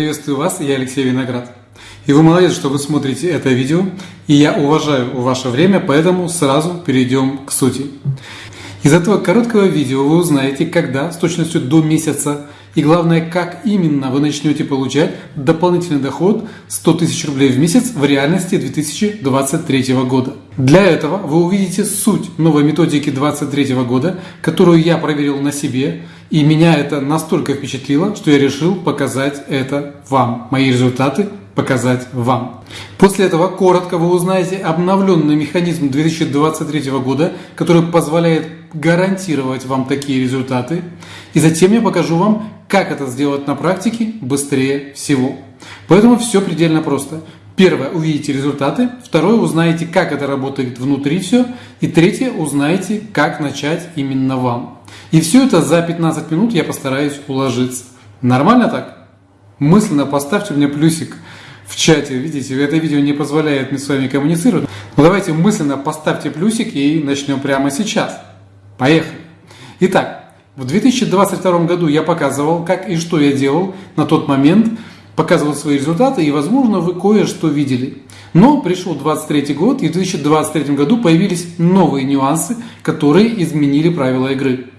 Приветствую вас, я Алексей Виноград. И вы молодец, что вы смотрите это видео, и я уважаю ваше время, поэтому сразу перейдем к сути. Из этого короткого видео вы узнаете, когда с точностью до месяца и главное, как именно вы начнете получать дополнительный доход 100 тысяч рублей в месяц в реальности 2023 года. Для этого вы увидите суть новой методики 2023 года, которую я проверил на себе, и меня это настолько впечатлило, что я решил показать это вам, мои результаты показать вам. После этого коротко вы узнаете обновленный механизм 2023 года, который позволяет гарантировать вам такие результаты. И затем я покажу вам, как это сделать на практике быстрее всего. Поэтому все предельно просто. Первое, увидите результаты. Второе, узнаете, как это работает внутри все. И третье, узнаете, как начать именно вам. И все это за 15 минут я постараюсь уложиться. Нормально так? Мысленно поставьте мне плюсик в чате. Видите, это видео не позволяет мне с вами коммуницировать. Но давайте мысленно поставьте плюсик и начнем прямо сейчас. Поехали. Итак, в 2022 году я показывал, как и что я делал на тот момент, показывал свои результаты, и, возможно, вы кое-что видели. Но пришел 2023 год, и в 2023 году появились новые нюансы, которые изменили правила игры.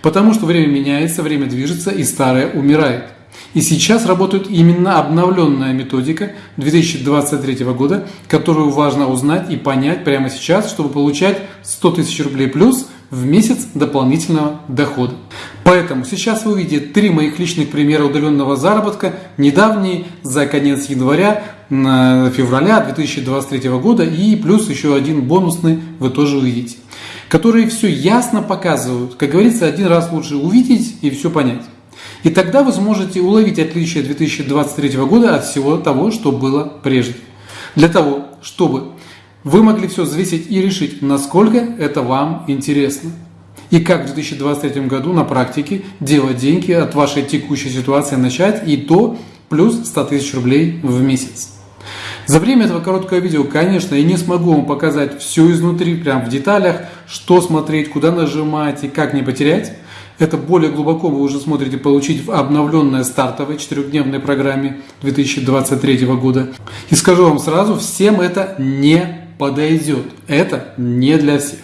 Потому что время меняется, время движется, и старое умирает. И сейчас работает именно обновленная методика 2023 года, которую важно узнать и понять прямо сейчас, чтобы получать 100 тысяч рублей плюс в месяц дополнительного дохода. Поэтому сейчас вы увидите три моих личных примера удаленного заработка, недавние, за конец января, февраля 2023 года и плюс еще один бонусный вы тоже увидите, которые все ясно показывают. Как говорится, один раз лучше увидеть и все понять. И тогда вы сможете уловить отличие 2023 года от всего того, что было прежде. Для того, чтобы вы могли все взвесить и решить, насколько это вам интересно. И как в 2023 году на практике делать деньги от вашей текущей ситуации начать и то плюс 100 тысяч рублей в месяц. За время этого короткого видео, конечно, я не смогу вам показать все изнутри, прям в деталях, что смотреть, куда нажимать и как не потерять. Это более глубоко вы уже смотрите получить в обновленной стартовой четырехдневной программе 2023 года. И скажу вам сразу, всем это не подойдет. Это не для всех.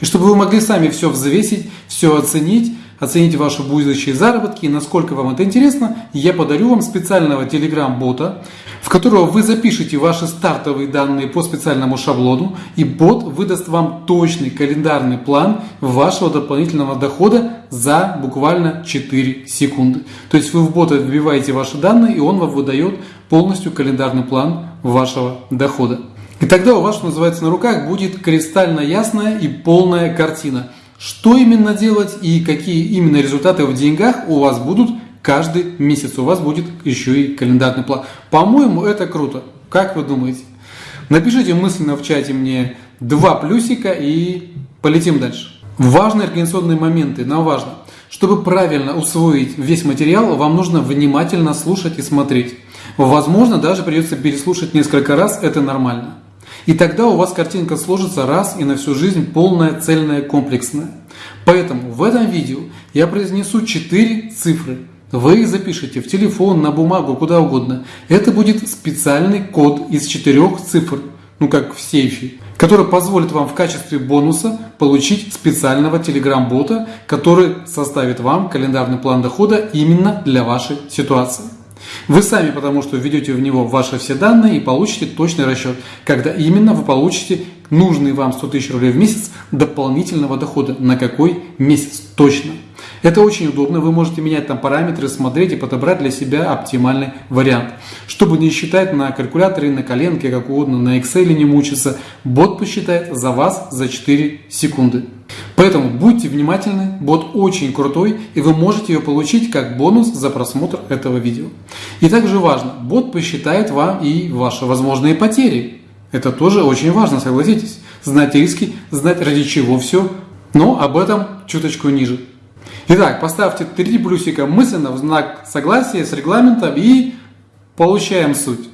И чтобы вы могли сами все взвесить, все оценить, оценить ваши будущие заработки и насколько вам это интересно, я подарю вам специального телеграм-бота, в которого вы запишете ваши стартовые данные по специальному шаблону, и бот выдаст вам точный календарный план вашего дополнительного дохода за буквально 4 секунды. То есть вы в бота вбиваете ваши данные, и он вам выдает полностью календарный план вашего дохода. И тогда у вас, что называется, на руках будет кристально ясная и полная картина. Что именно делать и какие именно результаты в деньгах у вас будут каждый месяц. У вас будет еще и календарный план. По-моему, это круто. Как вы думаете? Напишите мысленно в чате мне два плюсика и полетим дальше. Важные организационные моменты, нам важно. Чтобы правильно усвоить весь материал, вам нужно внимательно слушать и смотреть. Возможно, даже придется переслушать несколько раз, это нормально. И тогда у вас картинка сложится раз и на всю жизнь полная, цельная, комплексная. Поэтому в этом видео я произнесу 4 цифры. Вы их запишите в телефон, на бумагу, куда угодно. Это будет специальный код из четырех цифр, ну как в сейфе, который позволит вам в качестве бонуса получить специального телеграм-бота, который составит вам календарный план дохода именно для вашей ситуации. Вы сами, потому что введете в него ваши все данные и получите точный расчет, когда именно вы получите нужные вам 100 тысяч рублей в месяц дополнительного дохода. На какой месяц точно. Это очень удобно, вы можете менять там параметры, смотреть и подобрать для себя оптимальный вариант. Чтобы не считать на калькуляторе, на коленке, как угодно, на Excel не мучиться, бот посчитает за вас за 4 секунды. Поэтому будьте внимательны, бот очень крутой, и вы можете ее получить как бонус за просмотр этого видео. И также важно, бот посчитает вам и ваши возможные потери. Это тоже очень важно, согласитесь. Знать риски, знать ради чего все, но об этом чуточку ниже. Итак, поставьте три плюсика мысленно в знак согласия с регламентом и получаем суть.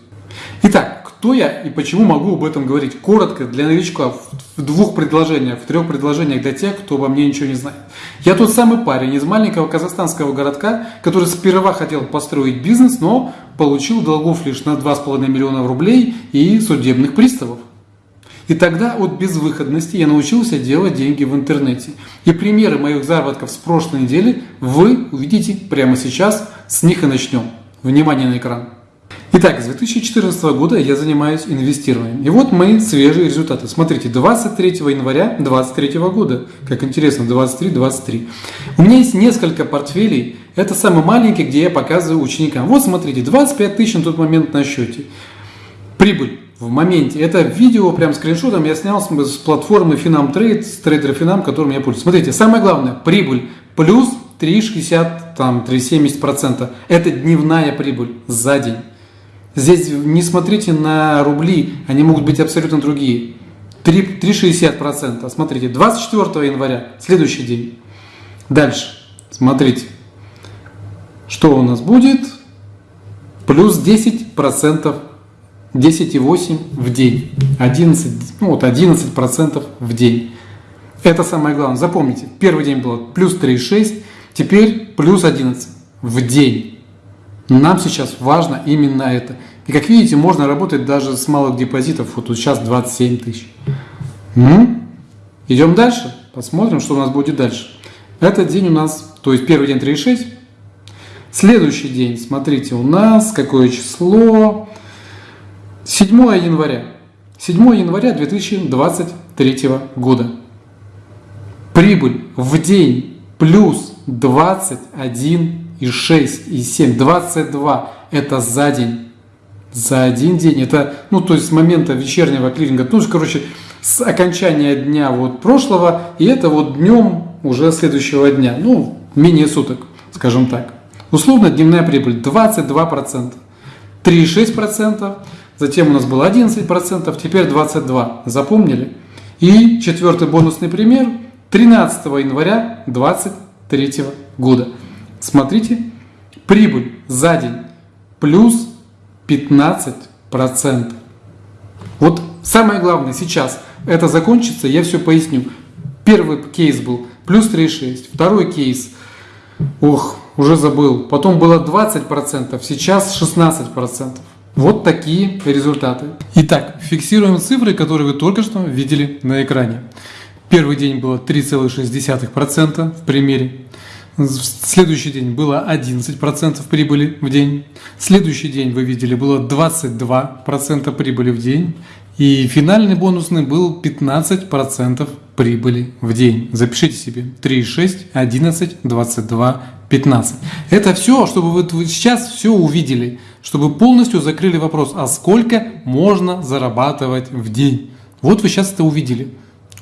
Итак, кто я и почему могу об этом говорить? Коротко, для новичка, в двух предложениях, в трех предложениях для тех, кто обо мне ничего не знает. Я тот самый парень из маленького казахстанского городка, который сперва хотел построить бизнес, но получил долгов лишь на 2,5 миллиона рублей и судебных приставов. И тогда от безвыходности я научился делать деньги в интернете. И примеры моих заработков с прошлой недели вы увидите прямо сейчас. С них и начнем. Внимание на экран. Итак, с 2014 года я занимаюсь инвестированием. И вот мои свежие результаты. Смотрите, 23 января 2023 года. Как интересно, 23-23. У меня есть несколько портфелей. Это самый маленький, где я показываю ученикам. Вот смотрите, 25 тысяч на тот момент на счете. Прибыль в моменте. Это видео прям скриншотом я снял с, с платформы Finam Trade, с трейдера Finam, которым я пользуюсь. Смотрите, самое главное, прибыль плюс 3,60, там 3,70%. Это дневная прибыль за день. Здесь не смотрите на рубли, они могут быть абсолютно другие. 3,60%. Смотрите, 24 января, следующий день. Дальше, смотрите, что у нас будет? Плюс 10% 10,8 в день. 11, ну вот 11% в день. Это самое главное. Запомните, первый день было плюс 3,6, теперь плюс 11 в день. Нам сейчас важно именно это. И как видите, можно работать даже с малых депозитов. Вот тут сейчас 27 тысяч. М? Идем дальше. Посмотрим, что у нас будет дальше. Этот день у нас, то есть первый день 3,6. Следующий день, смотрите, у нас какое число? 7 января. 7 января 2023 года. Прибыль в день плюс 21,6 и 7. 22 это за день. За один день. Это, ну, то есть с момента вечернего клиринга. Ну, короче, с окончания дня вот прошлого. И это вот днем уже следующего дня. Ну, менее суток, скажем так. Условно дневная прибыль 22%. 3,6%. Затем у нас было 11%, теперь 22%. Запомнили? И четвертый бонусный пример 13 января 2023 года. Смотрите, прибыль за день плюс 15%. Вот самое главное сейчас это закончится, я все поясню. Первый кейс был плюс 3,6, второй кейс, ох, уже забыл, потом было 20%, сейчас 16%. Вот такие результаты. Итак, фиксируем цифры, которые вы только что видели на экране. Первый день было 3,6% в примере. Следующий день было 11% прибыли в день. Следующий день, вы видели, было 22% прибыли в день. И финальный бонусный был 15% прибыли в день. Запишите себе 3,6, 11, 22, 15. Это все, чтобы вы сейчас все увидели, чтобы полностью закрыли вопрос, а сколько можно зарабатывать в день. Вот вы сейчас это увидели.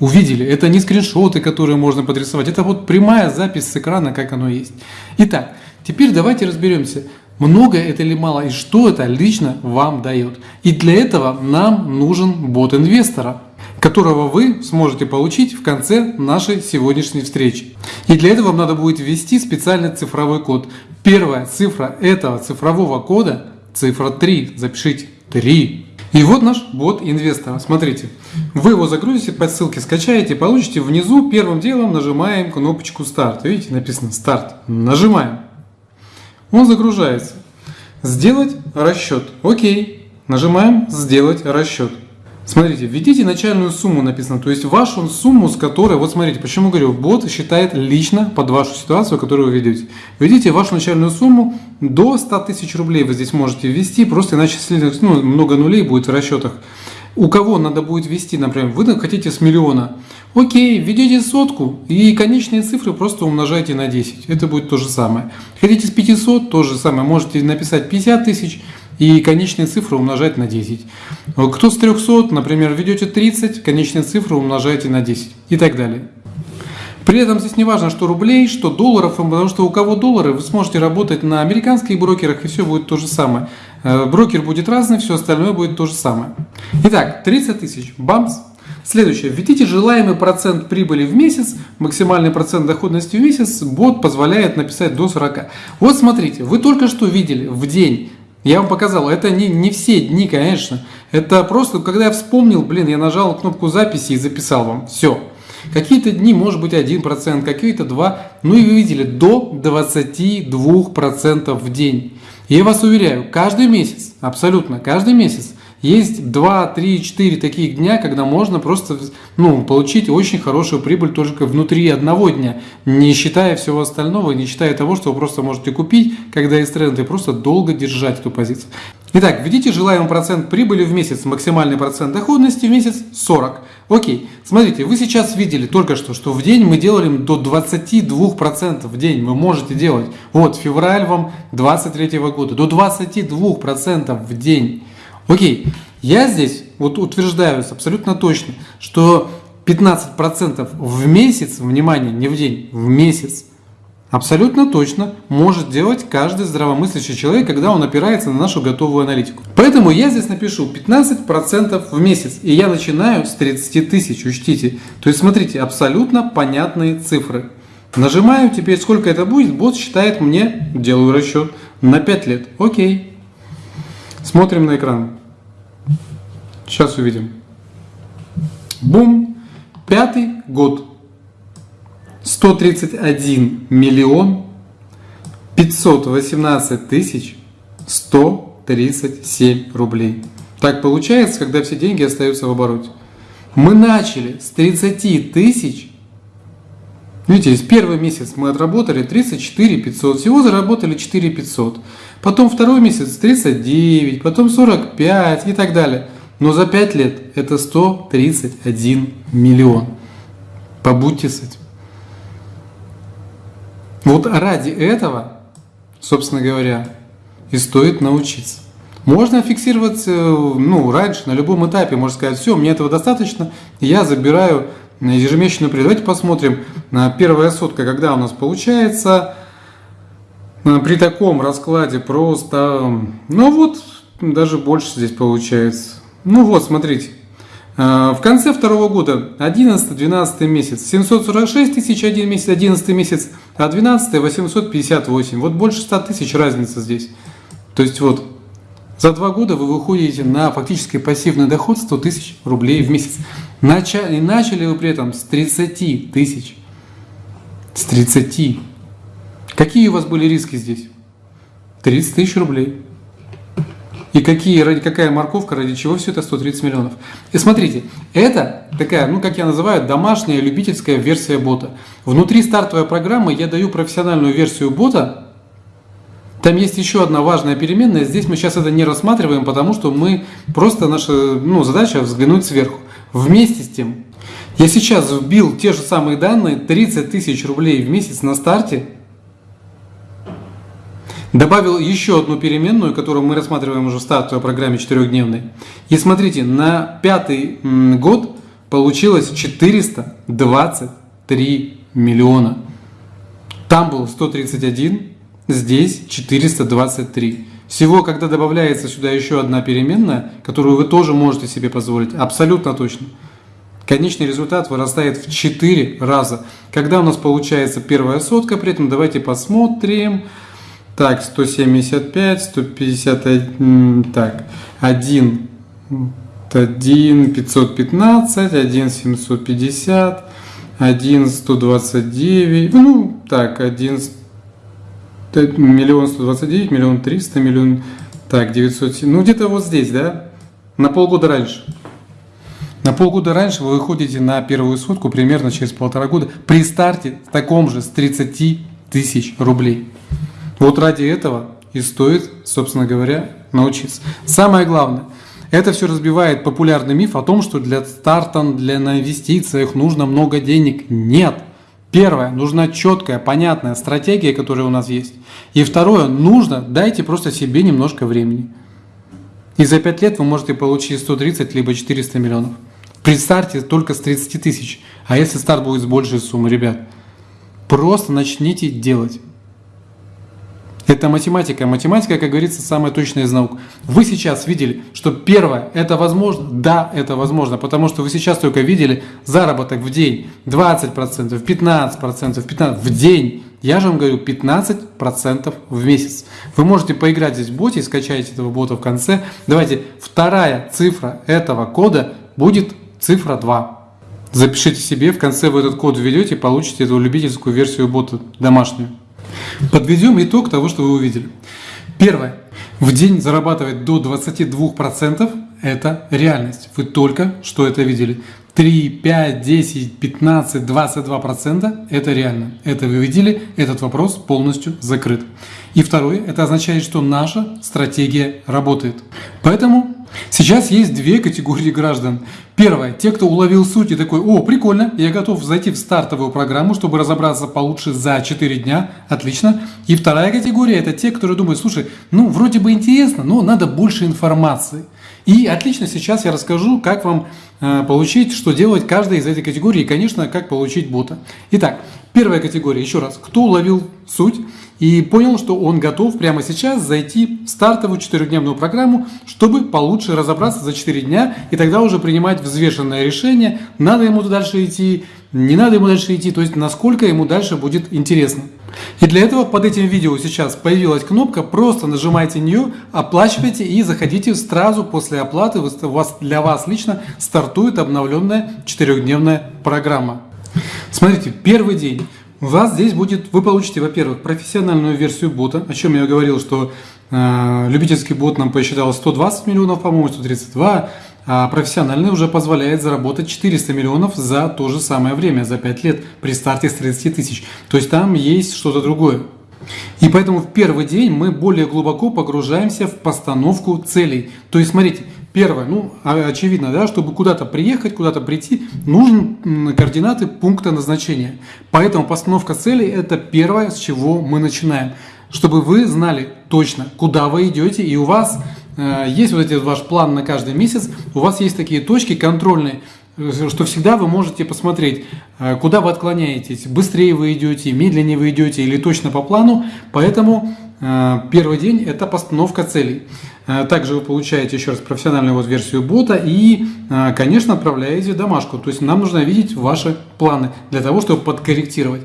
Увидели. Это не скриншоты, которые можно подрисовать. Это вот прямая запись с экрана, как оно есть. Итак, теперь давайте разберемся, много это или мало, и что это лично вам дает. И для этого нам нужен бот инвестора которого вы сможете получить в конце нашей сегодняшней встречи. И для этого вам надо будет ввести специальный цифровой код. Первая цифра этого цифрового кода – цифра 3. Запишите 3. И вот наш бот инвестора. Смотрите, вы его загрузите по ссылке, скачаете, получите внизу. Первым делом нажимаем кнопочку старт. Видите, написано старт. Нажимаем. Он загружается. Сделать расчет. Окей. Нажимаем сделать расчет. Смотрите, введите начальную сумму написано, то есть вашу сумму, с которой, вот смотрите, почему говорю, бот считает лично под вашу ситуацию, которую вы ведете. Введите вашу начальную сумму до 100 тысяч рублей вы здесь можете ввести, просто иначе ну, много нулей будет в расчетах. У кого надо будет ввести, например, вы хотите с миллиона, окей, введите сотку и конечные цифры просто умножайте на 10, это будет то же самое. Хотите с 500, то же самое, можете написать 50 тысяч, и конечные цифры умножать на 10. Кто с 300, например, ведете 30, конечные цифры умножаете на 10 и так далее. При этом здесь не важно, что рублей, что долларов, потому что у кого доллары, вы сможете работать на американских брокерах, и все будет то же самое. Э, брокер будет разный, все остальное будет то же самое. Итак, 30 тысяч, бамс. Следующее. Введите желаемый процент прибыли в месяц, максимальный процент доходности в месяц, бот позволяет написать до 40. Вот смотрите, вы только что видели в день Я вам показал, это не, не все дни, конечно. Это просто, когда я вспомнил, блин, я нажал кнопку записи и записал вам. Все. Какие-то дни может быть 1%, какие-то 2%. Ну и вы видели, до 22% в день. Я вас уверяю, каждый месяц, абсолютно каждый месяц, есть 2, 3, 4 таких дня, когда можно просто ну, получить очень хорошую прибыль только внутри одного дня, не считая всего остального, не считая того, что вы просто можете купить, когда есть тренд, и просто долго держать эту позицию. Итак, введите желаемый процент прибыли в месяц, максимальный процент доходности в месяц 40. Окей, смотрите, вы сейчас видели только что, что в день мы делали до 22% в день, вы можете делать. Вот, февраль вам 23 года, до 22% в день. Окей, я здесь вот утверждаю абсолютно точно, что 15% в месяц, внимание, не в день, в месяц, абсолютно точно может делать каждый здравомыслящий человек, когда он опирается на нашу готовую аналитику. Поэтому я здесь напишу 15% в месяц, и я начинаю с 30 тысяч, учтите. То есть смотрите, абсолютно понятные цифры. Нажимаю, теперь сколько это будет, бот считает мне, делаю расчет, на 5 лет. Окей. Смотрим на экран. Сейчас увидим. Бум! Пятый год. 131 миллион 518 тысяч 137 рублей. Так получается, когда все деньги остаются в обороте. Мы начали с 30 тысяч. Видите, с первый месяц мы отработали 34 500. Всего заработали 4 500. Потом второй месяц 39, потом 45 и так далее. Но за 5 лет это 131 миллион. Побудьте с этим. Вот ради этого, собственно говоря, и стоит научиться. Можно фиксировать ну, раньше, на любом этапе, можно сказать, все, мне этого достаточно, я забираю ежемесячную прибыль. Давайте посмотрим, первая сотка, когда у нас получается. При таком раскладе просто, ну вот, даже больше здесь получается. Ну вот, смотрите. А, в конце второго года, 11-12 месяц, 746 тысяч один месяц, 11 месяц, а 12 858. Вот больше 100 тысяч разница здесь. То есть вот, за два года вы выходите на фактически пассивный доход 100 тысяч рублей в месяц. Начали, начали вы при этом с 30 тысяч. С 30. Какие у вас были риски здесь? 30 тысяч рублей. И какие, ради, какая морковка, ради чего все это 130 миллионов. И смотрите, это такая, ну как я называю, домашняя любительская версия бота. Внутри стартовой программы я даю профессиональную версию бота. Там есть еще одна важная переменная. Здесь мы сейчас это не рассматриваем, потому что мы просто наша ну, задача взглянуть сверху. Вместе с тем, я сейчас вбил те же самые данные, 30 тысяч рублей в месяц на старте – Добавил еще одну переменную, которую мы рассматриваем уже в стартовой программе четырехдневной. И смотрите, на пятый год получилось 423 миллиона. Там был 131, здесь 423. Всего, когда добавляется сюда еще одна переменная, которую вы тоже можете себе позволить, абсолютно точно. Конечный результат вырастает в 4 раза. Когда у нас получается первая сотка, при этом давайте посмотрим. Так, 175, 151, так, 1, 1, 515, 1, 750, 1, 129, ну, так, 1, миллион 129, миллион 300, миллион, так, 900, ну, где-то вот здесь, да, на полгода раньше. На полгода раньше вы выходите на первую сотку примерно через полтора года при старте таком же с 30 тысяч рублей. Вот ради этого и стоит, собственно говоря, научиться. Самое главное, это все разбивает популярный миф о том, что для старта, для инвестициях нужно много денег. Нет. Первое, нужна четкая, понятная стратегия, которая у нас есть. И второе, нужно, дайте просто себе немножко времени. И за 5 лет вы можете получить 130 либо 400 миллионов. При старте только с 30 тысяч. А если старт будет с большей суммы, ребят, просто начните делать. Это математика. Математика, как говорится, самая точная из наук. Вы сейчас видели, что первое, это возможно? Да, это возможно, потому что вы сейчас только видели заработок в день 20%, 15%, 15% в день. Я же вам говорю 15% в месяц. Вы можете поиграть здесь в боте и скачать этого бота в конце. Давайте, вторая цифра этого кода будет цифра 2. Запишите себе, в конце вы этот код введете и получите эту любительскую версию бота домашнюю. Подведем итог того, что вы увидели. Первое. В день зарабатывать до 22% – это реальность. Вы только что это видели. 3, 5, 10, 15, 22% – это реально. Это вы видели, этот вопрос полностью закрыт. И второе, это означает, что наша стратегия работает. Поэтому Сейчас есть две категории граждан. Первое, те, кто уловил суть и такой, о, прикольно, я готов зайти в стартовую программу, чтобы разобраться получше за 4 дня, отлично. И вторая категория, это те, которые думают, слушай, ну, вроде бы интересно, но надо больше информации. И отлично, сейчас я расскажу, как вам э, получить, что делать каждой из этих категорий, и, конечно, как получить бота. Итак, первая категория, еще раз, кто уловил суть, и понял, что он готов прямо сейчас зайти в стартовую четырехдневную программу, чтобы получше разобраться за 4 дня и тогда уже принимать взвешенное решение, надо ему дальше идти, не надо ему дальше идти, то есть насколько ему дальше будет интересно. И для этого под этим видео сейчас появилась кнопка, просто нажимайте нее, оплачивайте и заходите сразу после оплаты, у вас, для вас лично стартует обновленная четырехдневная программа. Смотрите, первый день. У вас здесь будет, вы получите, во-первых, профессиональную версию бота, о чем я говорил, что э, любительский бот нам посчитал 120 миллионов, по-моему, 132, а профессиональный уже позволяет заработать 400 миллионов за то же самое время, за 5 лет при старте с 30 тысяч. То есть там есть что-то другое. И поэтому в первый день мы более глубоко погружаемся в постановку целей. То есть, смотрите, Первое, ну, очевидно, да, чтобы куда-то приехать, куда-то прийти, нужны координаты пункта назначения. Поэтому постановка целей – это первое, с чего мы начинаем. Чтобы вы знали точно, куда вы идете, и у вас э, есть вот этот ваш план на каждый месяц, у вас есть такие точки контрольные, э, что всегда вы можете посмотреть, э, куда вы отклоняетесь, быстрее вы идете, медленнее вы идете или точно по плану. Поэтому э, первый день – это постановка целей. Э, также вы получаете еще раз профессиональную вот версию бота и, э, конечно, отправляете домашку. То есть нам нужно видеть ваши планы для того, чтобы подкорректировать.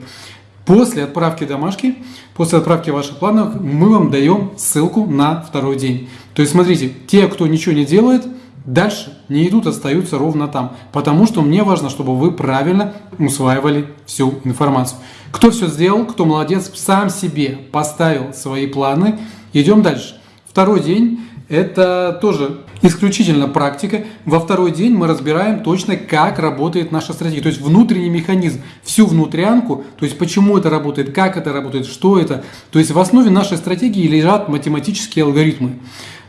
После отправки домашки, после отправки ваших планов, мы вам даем ссылку на второй день. То есть смотрите, те, кто ничего не делает, дальше не идут, остаются ровно там. Потому что мне важно, чтобы вы правильно усваивали всю информацию. Кто все сделал, кто молодец, сам себе поставил свои планы. Идем дальше. Второй день это тоже исключительно практика. Во второй день мы разбираем точно, как работает наша стратегия. То есть внутренний механизм, всю внутрянку, то есть почему это работает, как это работает, что это. То есть в основе нашей стратегии лежат математические алгоритмы.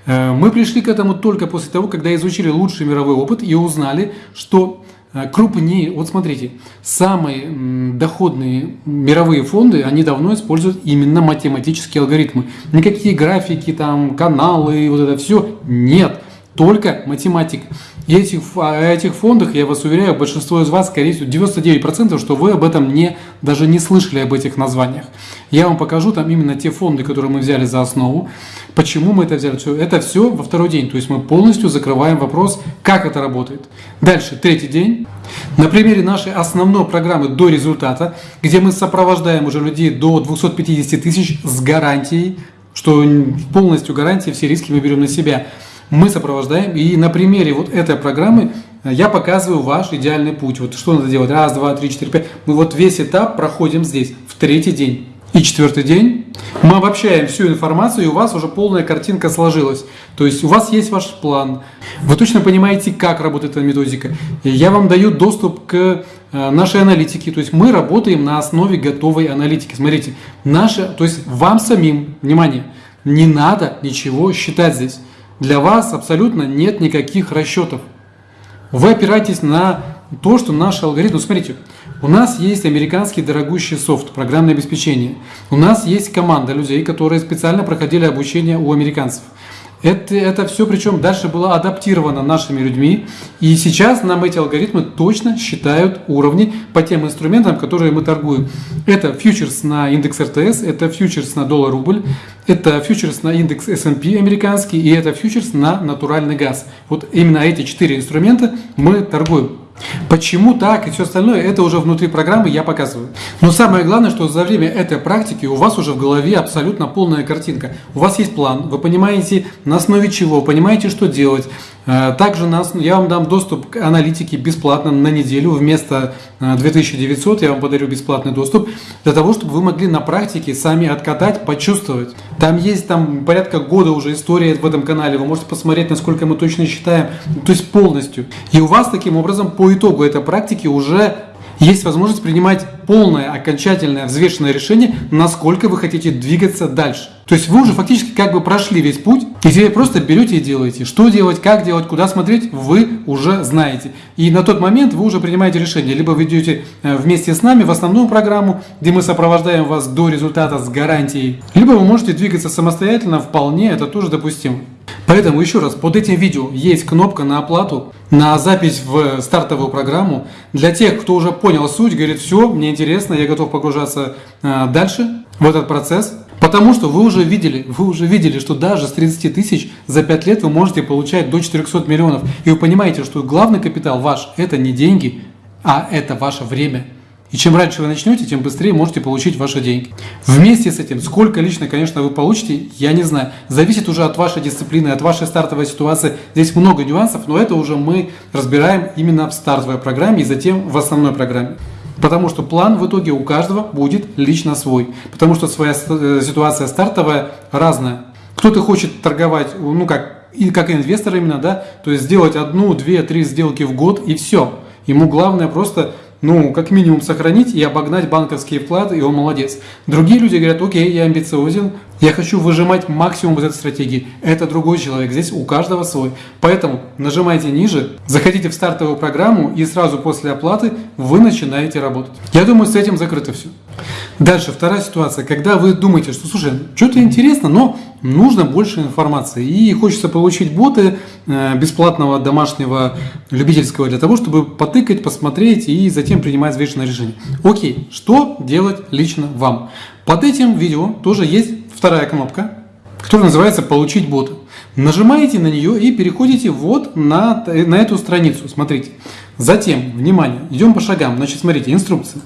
Э, мы пришли к этому только после того, когда изучили лучший мировой опыт и узнали, что крупнее, вот смотрите, самые доходные мировые фонды, они давно используют именно математические алгоритмы. Никакие графики, там, каналы, вот это все, нет, только математика. И этих, о этих фондах, я вас уверяю, большинство из вас, скорее всего, 99%, что вы об этом не, даже не слышали об этих названиях. Я вам покажу там именно те фонды, которые мы взяли за основу. Почему мы это взяли? Это все во второй день. То есть мы полностью закрываем вопрос, как это работает. Дальше, третий день. На примере нашей основной программы до результата, где мы сопровождаем уже людей до 250 тысяч с гарантией, что полностью гарантии, все риски мы берем на себя – мы сопровождаем. И на примере вот этой программы э, я показываю ваш идеальный путь. Вот что надо делать. Раз, два, три, четыре, пять. Мы вот весь этап проходим здесь, в третий день. И четвертый день мы обобщаем всю информацию, и у вас уже полная картинка сложилась. То есть у вас есть ваш план. Вы точно понимаете, как работает эта методика. Я вам даю доступ к э, нашей аналитике. То есть мы работаем на основе готовой аналитики. Смотрите, наша, то есть вам самим, внимание, не надо ничего считать здесь для вас абсолютно нет никаких расчетов. Вы опираетесь на то, что наш алгоритм... Смотрите, у нас есть американский дорогущий софт, программное обеспечение. У нас есть команда людей, которые специально проходили обучение у американцев. Это, это все причем дальше было адаптировано нашими людьми. И сейчас нам эти алгоритмы точно считают уровни по тем инструментам, которые мы торгуем. Это фьючерс на индекс РТС, это фьючерс на доллар-рубль, это фьючерс на индекс S&P американский и это фьючерс на натуральный газ. Вот именно эти четыре инструмента мы торгуем. Почему так и все остальное, это уже внутри программы я показываю. Но самое главное, что за время этой практики у вас уже в голове абсолютно полная картинка. У вас есть план, вы понимаете на основе чего, понимаете, что делать, также нас, я вам дам доступ к аналитике бесплатно на неделю. Вместо 2900 э, я вам подарю бесплатный доступ для того, чтобы вы могли на практике сами откатать, почувствовать. Там есть там порядка года уже история в этом канале. Вы можете посмотреть, насколько мы точно считаем, то есть полностью. И у вас таким образом по итогу этой практики уже есть возможность принимать полное, окончательное, взвешенное решение, насколько вы хотите двигаться дальше. То есть вы уже фактически как бы прошли весь путь, и теперь просто берете и делаете. Что делать, как делать, куда смотреть, вы уже знаете. И на тот момент вы уже принимаете решение. Либо вы идете э, вместе с нами в основную программу, где мы сопровождаем вас до результата с гарантией. Либо вы можете двигаться самостоятельно, вполне, это тоже допустимо. Поэтому еще раз, под этим видео есть кнопка на оплату, на запись в стартовую программу. Для тех, кто уже понял суть, говорит, все, мне интересно, я готов погружаться э, дальше в этот процесс. Потому что вы уже видели, вы уже видели, что даже с 30 тысяч за 5 лет вы можете получать до 400 миллионов. И вы понимаете, что главный капитал ваш – это не деньги, а это ваше время. И чем раньше вы начнете, тем быстрее можете получить ваши деньги. Вместе с этим, сколько лично, конечно, вы получите, я не знаю. Зависит уже от вашей дисциплины, от вашей стартовой ситуации. Здесь много нюансов, но это уже мы разбираем именно в стартовой программе и затем в основной программе. Потому что план в итоге у каждого будет лично свой. Потому что своя э, ситуация стартовая разная. Кто-то хочет торговать, ну как, и как инвестор именно, да, то есть сделать одну, две, три сделки в год и все. Ему главное просто ну, как минимум сохранить и обогнать банковские вклады, и он молодец. Другие люди говорят, окей, я амбициозен, я хочу выжимать максимум из этой стратегии. Это другой человек, здесь у каждого свой. Поэтому нажимайте ниже, заходите в стартовую программу и сразу после оплаты вы начинаете работать. Я думаю, с этим закрыто все. Дальше, вторая ситуация, когда вы думаете, что, слушай, что-то интересно, но нужно больше информации. И хочется получить боты э, бесплатного домашнего любительского для того, чтобы потыкать, посмотреть и затем принимать взвешенное решение. Окей, что делать лично вам? Под этим видео тоже есть вторая кнопка, которая называется «Получить бота». Нажимаете на нее и переходите вот на, на эту страницу. Смотрите. Затем, внимание, идем по шагам. Значит, смотрите, инструкция.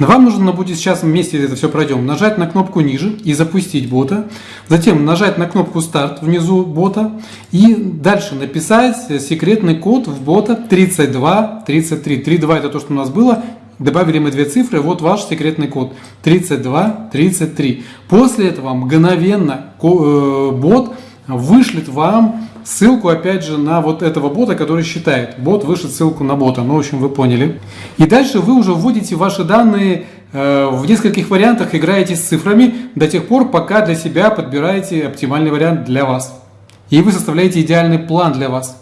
Вам нужно будет сейчас вместе это все пройдем, нажать на кнопку ниже и запустить бота. Затем нажать на кнопку старт внизу бота и дальше написать секретный код в бота 3233. 32 это то, что у нас было. Добавили мы две цифры, вот ваш секретный код 3233. После этого мгновенно э, бот вышлет вам ссылку, опять же, на вот этого бота, который считает. Бот вышлет ссылку на бота, ну, в общем, вы поняли. И дальше вы уже вводите ваши данные э, в нескольких вариантах, играете с цифрами до тех пор, пока для себя подбираете оптимальный вариант для вас. И вы составляете идеальный план для вас.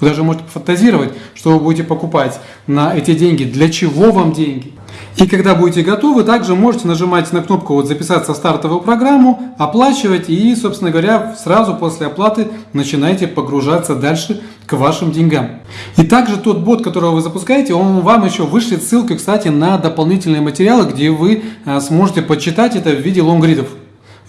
Вы даже можете фантазировать, что вы будете покупать на эти деньги, для чего вам деньги. И когда будете готовы, также можете нажимать на кнопку вот «Записаться в стартовую программу», оплачивать и, собственно говоря, сразу после оплаты начинаете погружаться дальше к вашим деньгам. И также тот бот, которого вы запускаете, он вам еще вышлет ссылку, кстати, на дополнительные материалы, где вы а, сможете почитать это в виде лонгридов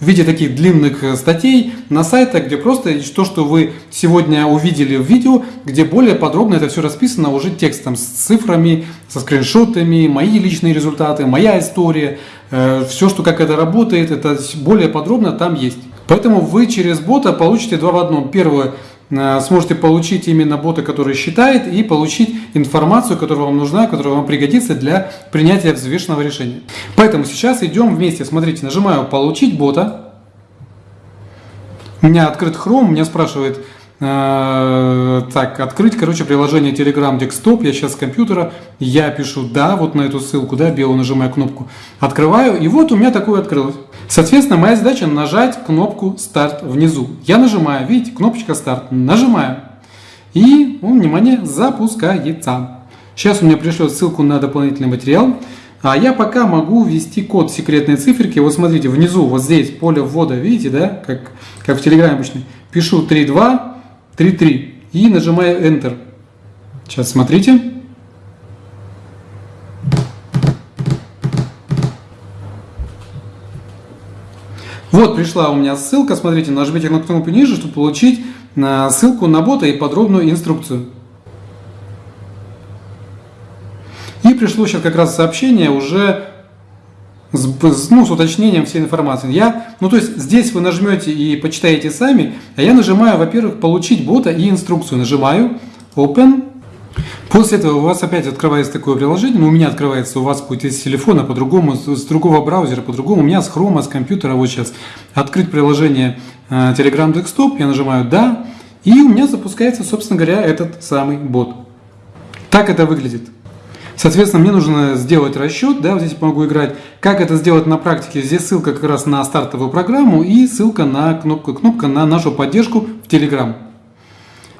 в виде таких длинных э, статей на сайтах, где просто то, что вы сегодня увидели в видео, где более подробно это все расписано уже текстом с цифрами, со скриншотами, мои личные результаты, моя история, э, все, что как это работает, это более подробно там есть. Поэтому вы через бота получите два в одном. Первое, сможете получить именно бота, который считает, и получить информацию, которая вам нужна, которая вам пригодится для принятия взвешенного решения. Поэтому сейчас идем вместе. Смотрите, нажимаю «Получить бота». У меня открыт Chrome, меня спрашивает, э, так, открыть, короче, приложение Telegram Desktop, я сейчас с компьютера, я пишу «да», вот на эту ссылку, да, белую нажимаю кнопку, открываю, и вот у меня такое открылось. Соответственно, моя задача нажать кнопку «Старт» внизу. Я нажимаю, видите, кнопочка «Старт», нажимаю. И, ну, внимание, запускается. Сейчас у меня пришлет ссылку на дополнительный материал. А я пока могу ввести код секретной циферки. Вот смотрите, внизу, вот здесь поле ввода, видите, да, как, как в Телеграме обычно. Пишу 32, 33 и нажимаю Enter. Сейчас смотрите. Вот пришла у меня ссылка, смотрите, нажмите на кнопку ниже, чтобы получить э, ссылку на бота и подробную инструкцию. И пришло сейчас как раз сообщение уже ну, с уточнением всей информации. Я, ну, то есть здесь вы нажмете и почитаете сами, а я нажимаю, во-первых, получить бота и инструкцию. Нажимаю Open. После этого у вас опять открывается такое приложение, ну, у меня открывается, у вас будет из телефона по-другому, с другого браузера по-другому, у меня с хрома, с компьютера, вот сейчас открыть приложение э, Telegram Desktop, я нажимаю «Да», и у меня запускается, собственно говоря, этот самый бот. Так это выглядит. Соответственно, мне нужно сделать расчет, да, вот здесь могу играть. Как это сделать на практике? Здесь ссылка как раз на стартовую программу и ссылка на кнопку, кнопка на нашу поддержку в Telegram.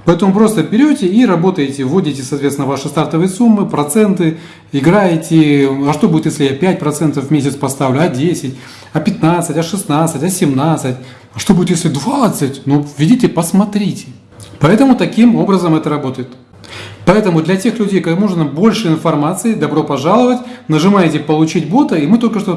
Поэтому просто берете и работаете, вводите, соответственно, ваши стартовые суммы, проценты, играете. А что будет, если я 5% в месяц поставлю, а 10, а 15, а 16, а 17? А что будет, если 20? Ну, введите, посмотрите. Поэтому таким образом это работает. Поэтому для тех людей, кому нужно больше информации, добро пожаловать, нажимаете «Получить бота», и мы только что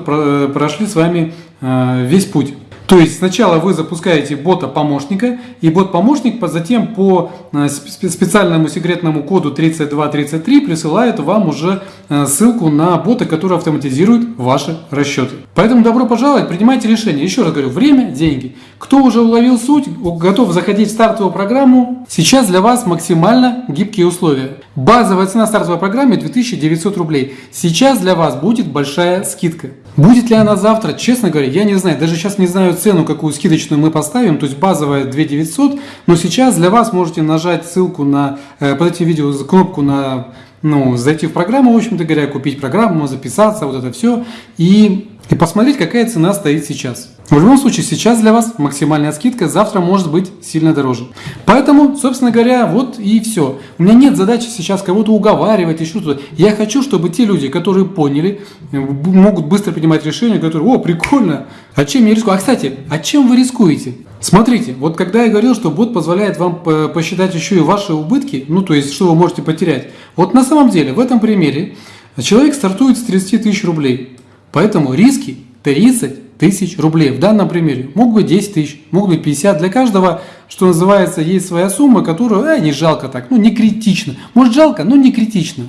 прошли с вами э, весь путь. То есть сначала вы запускаете бота-помощника, и бот-помощник затем по э, специальному секретному коду 3233 присылает вам уже э, ссылку на бота, который автоматизирует ваши расчеты. Поэтому добро пожаловать, принимайте решение. Еще раз говорю, время – деньги. Кто уже уловил суть, готов заходить в стартовую программу, сейчас для вас максимально гибкие условия. Базовая цена стартовой программы 2900 рублей. Сейчас для вас будет большая скидка. Будет ли она завтра, честно говоря, я не знаю. Даже сейчас не знаю цену, какую скидочную мы поставим. То есть базовая 2900. Но сейчас для вас можете нажать ссылку на, э, под этим видео, кнопку на, ну, зайти в программу, в общем-то говоря, купить программу, записаться, вот это все. И, и посмотреть, какая цена стоит сейчас. В любом случае, сейчас для вас максимальная скидка, завтра может быть сильно дороже. Поэтому, собственно говоря, вот и все. У меня нет задачи сейчас кого-то уговаривать, еще что-то. Я хочу, чтобы те люди, которые поняли, могут быстро принимать решения, которые, о, прикольно, а чем я рискую? А, кстати, а чем вы рискуете? Смотрите, вот когда я говорил, что бот позволяет вам посчитать еще и ваши убытки, ну, то есть, что вы можете потерять. Вот на самом деле, в этом примере, человек стартует с 30 тысяч рублей. Поэтому риски 30 тысяч рублей. В данном примере могут быть 10 тысяч, могут быть 50. Для каждого, что называется, есть своя сумма, которую э, не жалко так, ну не критично. Может жалко, но не критично.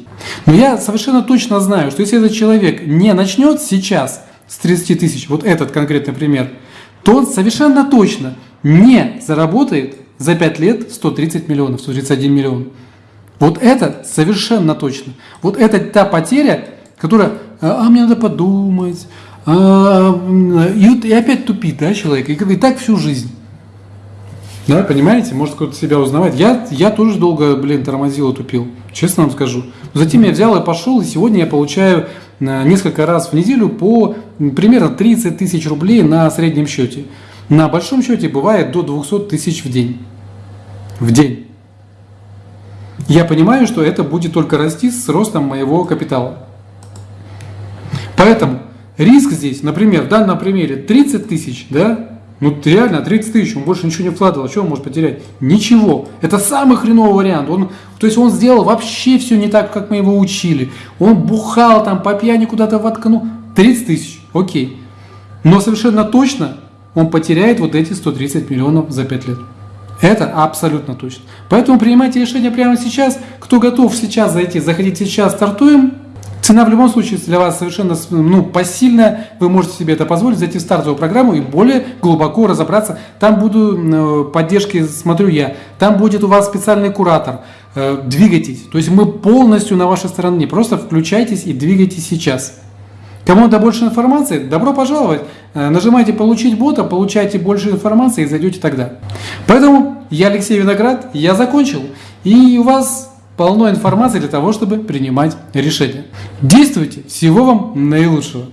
Но я совершенно точно знаю, что если этот человек не начнет сейчас с 30 тысяч, вот этот конкретный пример, то он совершенно точно не заработает за 5 лет 130 миллионов, 131 миллион. Вот это совершенно точно. Вот это та потеря, которая, а мне надо подумать, а, и, и опять тупит, да, человек, и, и так всю жизнь. Да, понимаете, может кто-то себя узнавать. Я, я тоже долго, блин, тормозил и тупил, честно вам скажу. затем я взял и пошел, и сегодня я получаю э, несколько раз в неделю по примерно 30 тысяч рублей на среднем счете. На большом счете бывает до 200 тысяч в день. В день. Я понимаю, что это будет только расти с ростом моего капитала. Поэтому Риск здесь, например, в данном примере 30 тысяч, да? Ну реально 30 тысяч, он больше ничего не вкладывал, что он может потерять? Ничего. Это самый хреновый вариант. Он, то есть он сделал вообще все не так, как мы его учили. Он бухал там по пьяни куда-то воткнул. 30 тысяч, окей. Но совершенно точно он потеряет вот эти 130 миллионов за 5 лет. Это абсолютно точно. Поэтому принимайте решение прямо сейчас. Кто готов сейчас зайти, заходите сейчас, стартуем. Цена в любом случае для вас совершенно ну, посильная, вы можете себе это позволить, зайти в стартовую программу и более глубоко разобраться. Там буду э, поддержки, смотрю я, там будет у вас специальный куратор, э, двигайтесь. То есть мы полностью на вашей стороне, просто включайтесь и двигайтесь сейчас. Кому надо больше информации, добро пожаловать. Э, нажимайте «Получить бота», получайте больше информации и зайдете тогда. Поэтому я Алексей Виноград, я закончил. И у вас полно информации для того, чтобы принимать решения. Действуйте! Всего вам наилучшего!